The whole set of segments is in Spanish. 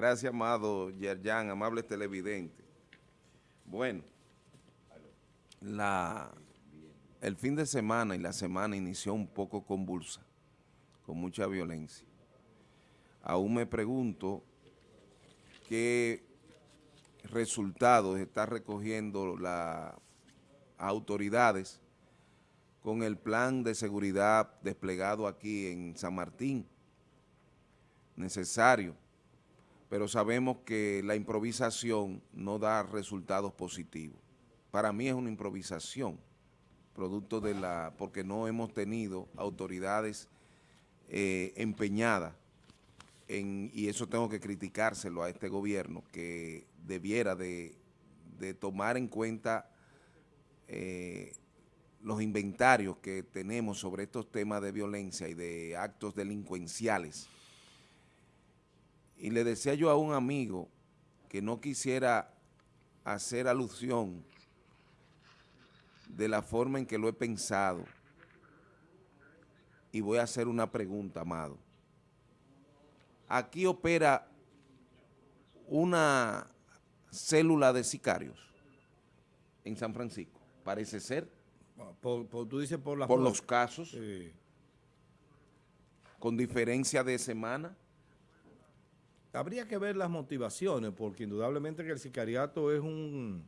Gracias, amado Yerjan, amable televidente. Bueno, la, el fin de semana y la semana inició un poco convulsa, con mucha violencia. Aún me pregunto qué resultados está recogiendo las autoridades con el plan de seguridad desplegado aquí en San Martín, necesario, pero sabemos que la improvisación no da resultados positivos. Para mí es una improvisación, producto de la, porque no hemos tenido autoridades eh, empeñadas en, y eso tengo que criticárselo a este gobierno, que debiera de, tomar en cuenta eh, los inventarios que tenemos sobre estos temas de violencia y de actos delincuenciales. Y le decía yo a un amigo que no quisiera hacer alusión de la forma en que lo he pensado. Y voy a hacer una pregunta, amado. Aquí opera una célula de sicarios en San Francisco, parece ser. Por, tú dices por, por los casos, con diferencia de semana. Habría que ver las motivaciones, porque indudablemente que el sicariato es un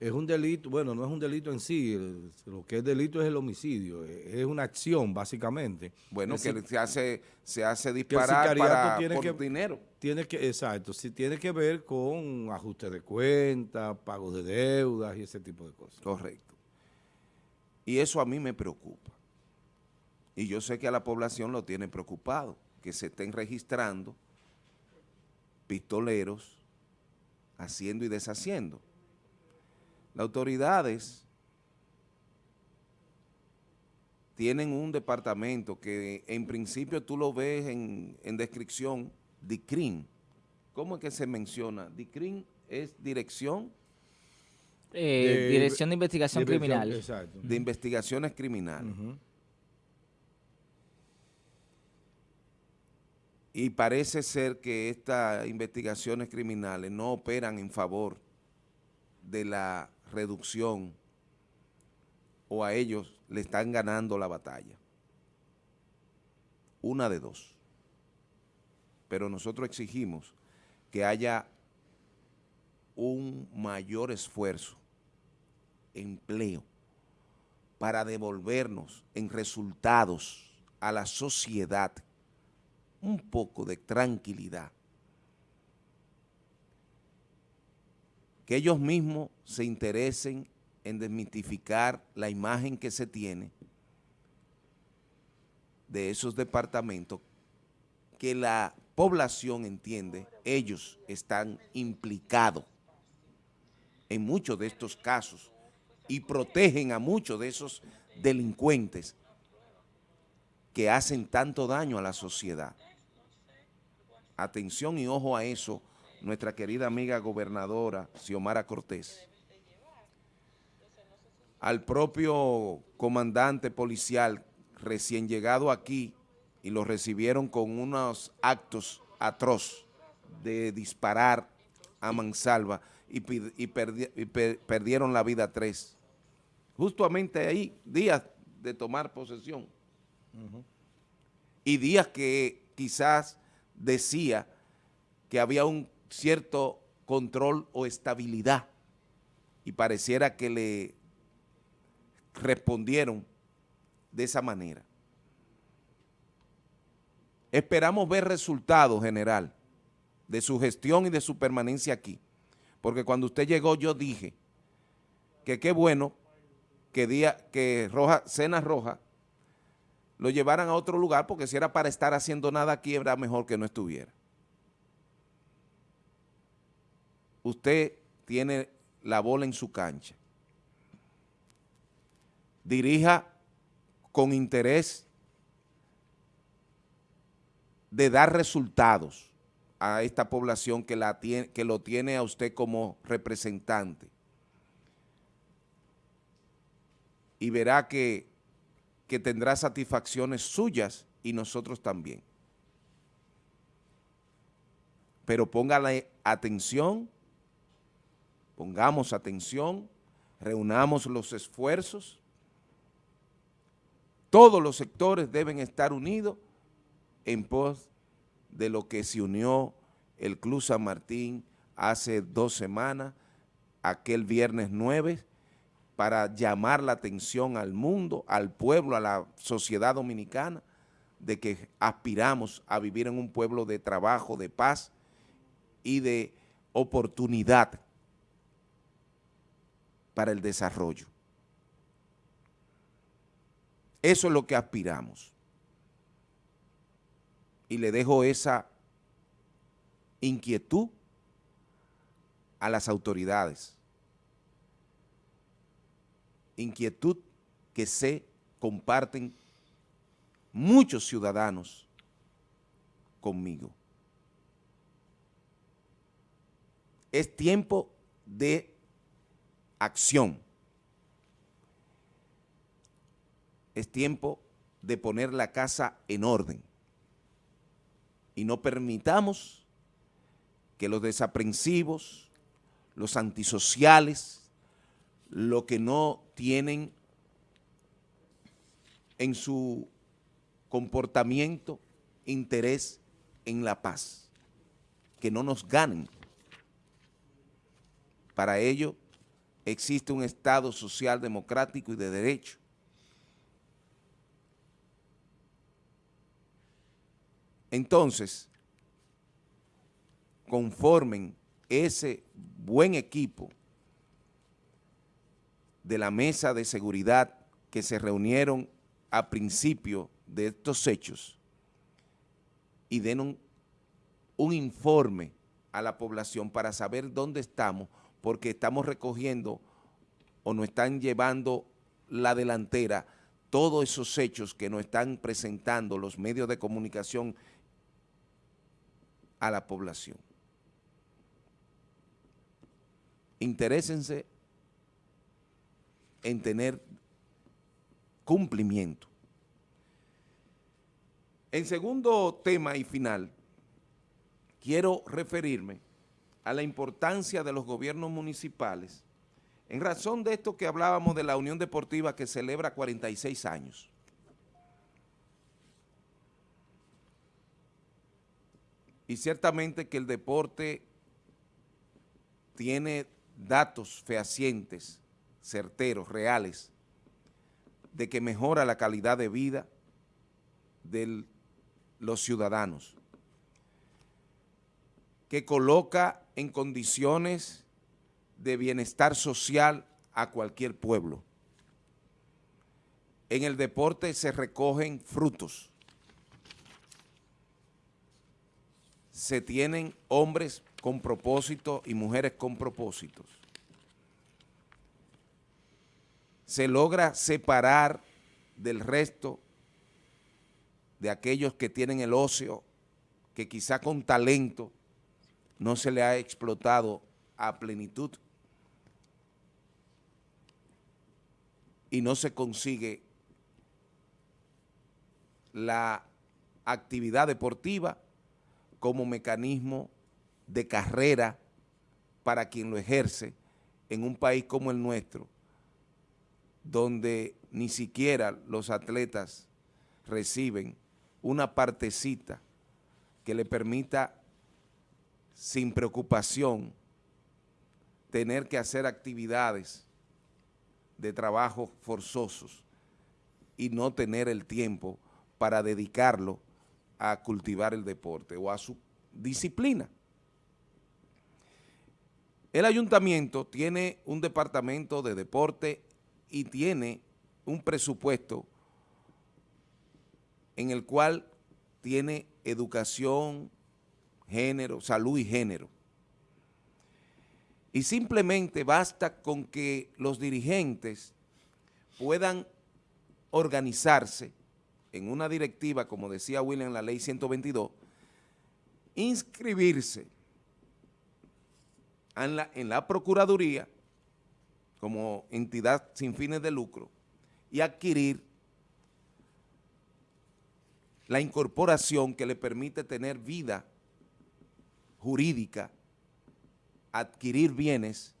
es un delito, bueno, no es un delito en sí, lo que es delito es el homicidio, es una acción básicamente. Bueno, que se hace se hace disparar para, tiene por dinero. Tiene que, exacto, sí tiene que ver con ajuste de cuentas, pagos de deudas y ese tipo de cosas. Correcto. Y eso a mí me preocupa. Y yo sé que a la población lo tiene preocupado, que se estén registrando pistoleros haciendo y deshaciendo. Las autoridades tienen un departamento que en principio tú lo ves en, descripción, DICRIN. ¿Cómo es que se menciona? DICRIN es dirección... Eh, dirección de Investigación Criminal. De Investigaciones Criminales. Y parece ser que estas investigaciones criminales no operan en favor de la reducción o a ellos le están ganando la batalla. Una de dos. Pero nosotros exigimos que haya un mayor esfuerzo, empleo, para devolvernos en resultados a la sociedad un poco de tranquilidad que ellos mismos se interesen en desmitificar la imagen que se tiene de esos departamentos que la población entiende, ellos están implicados en muchos de estos casos y protegen a muchos de esos delincuentes que hacen tanto daño a la sociedad. Atención y ojo a eso, nuestra querida amiga gobernadora Xiomara Cortés, al propio comandante policial recién llegado aquí y lo recibieron con unos actos atroz de disparar a mansalva y, perdieron la vida tres. Justamente ahí, días de tomar posesión. Y días que quizás decía que había un cierto control o estabilidad y pareciera que le respondieron de esa manera. Esperamos ver resultados, general, de su gestión y de su permanencia aquí, porque cuando usted llegó yo dije que qué bueno que, día, que Roja, Cena Roja lo llevaran a otro lugar, porque si era para estar haciendo nada aquí, era mejor que no estuviera. usted tiene la bola en su cancha. Dirija con interés de dar resultados a esta población que, la tiene, que lo tiene a usted como representante. Y verá que, que tendrá satisfacciones suyas y nosotros también. pero póngale atención, pongamos atención, reunamos los esfuerzos, todos los sectores deben estar unidos en pos de lo que se unió el Club San Martín hace dos semanas, aquel viernes 9, para llamar la atención al mundo, al pueblo, a la sociedad dominicana, de que aspiramos a vivir en un pueblo de trabajo, de paz y de oportunidad para el desarrollo. Eso es lo que aspiramos. Y le dejo esa inquietud a las autoridades. Inquietud que se comparten muchos ciudadanos conmigo. Es tiempo de acción. Es tiempo de poner la casa en orden y no permitamos que los desaprensivos, los antisociales, lo que no tienen en su comportamiento interés en la paz, que no nos ganen. Para ello existe un Estado social democrático y de derecho. Entonces, conformen ese buen equipo de la mesa de seguridad que se reunieron a principio de estos hechos y den un, un informe a la población para saber dónde estamos, porque estamos recogiendo o nos están llevando la delantera todos esos hechos que nos están presentando los medios de comunicación a la población. Interésense en tener cumplimiento. En segundo tema y final, quiero referirme a la importancia de los gobiernos municipales en razón de esto que hablábamos de la Unión Deportiva que celebra 46 años. Y ciertamente que el deporte tiene datos fehacientes, certeros, reales, de que mejora la calidad de vida de los ciudadanos, que coloca en condiciones de bienestar social a cualquier pueblo. En el deporte se recogen frutos, se tienen hombres con propósito y mujeres con propósitos. Se logra separar del resto de aquellos que tienen el ocio, que quizá con talento no se le ha explotado a plenitud y no se consigue la actividad deportiva como mecanismo de carrera para quien lo ejerce en un país como el nuestro, donde ni siquiera los atletas reciben una partecita que le permita sin preocupación tener que hacer actividades de trabajo forzosos y no tener el tiempo para dedicarlo a cultivar el deporte o a su disciplina. El ayuntamiento tiene un departamento de deporte y tiene un presupuesto en el cual tiene educación, género, salud y género. Y simplemente basta con que los dirigentes puedan organizarse en una directiva, como decía William en la ley 122, inscribirse en la, en la Procuraduría como entidad sin fines de lucro y adquirir la incorporación que le permite tener vida jurídica, adquirir bienes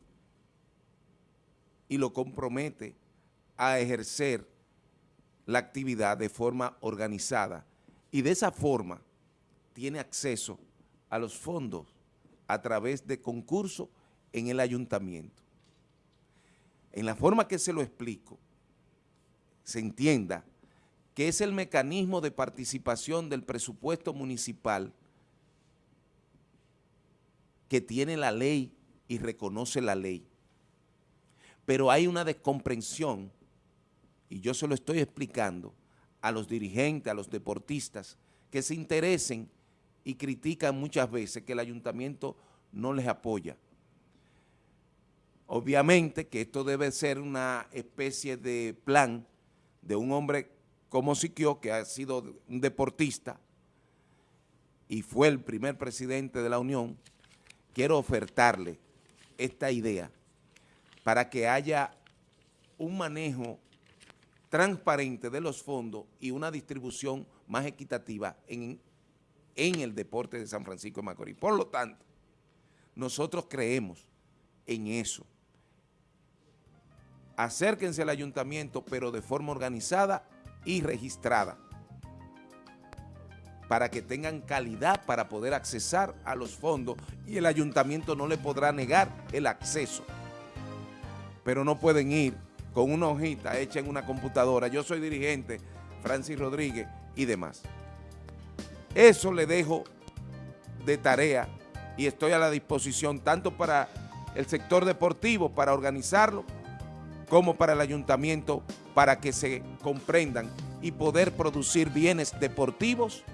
y lo compromete a ejercer la actividad de forma organizada y de esa forma tiene acceso a los fondos a través de concursos en el ayuntamiento. En la forma que se lo explico, se entienda que es el mecanismo de participación del presupuesto municipal que tiene la ley y reconoce la ley. Pero hay una descomprensión, y yo se lo estoy explicando a los dirigentes, a los deportistas, que se interesen y critican muchas veces que el ayuntamiento no les apoya. Obviamente que esto debe ser una especie de plan de un hombre como Siquio, que ha sido un deportista y fue el primer presidente de la Unión, quiero ofertarle esta idea para que haya un manejo transparente de los fondos y una distribución más equitativa en, en el deporte de San Francisco de Macorís. Por lo tanto, nosotros creemos en eso. Acérquense al ayuntamiento, pero de forma organizada y registrada, para que tengan calidad para poder accesar a los fondos y el ayuntamiento no le podrá negar el acceso. Pero no pueden ir con una hojita hecha en una computadora. Yo soy dirigente, Francis Rodríguez y demás. Eso le dejo de tarea y estoy a la disposición tanto para el sector deportivo, para organizarlo, como para el ayuntamiento, para que se comprendan y poder producir bienes deportivos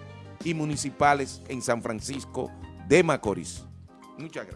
y municipales en San Francisco de Macorís. Muchas gracias.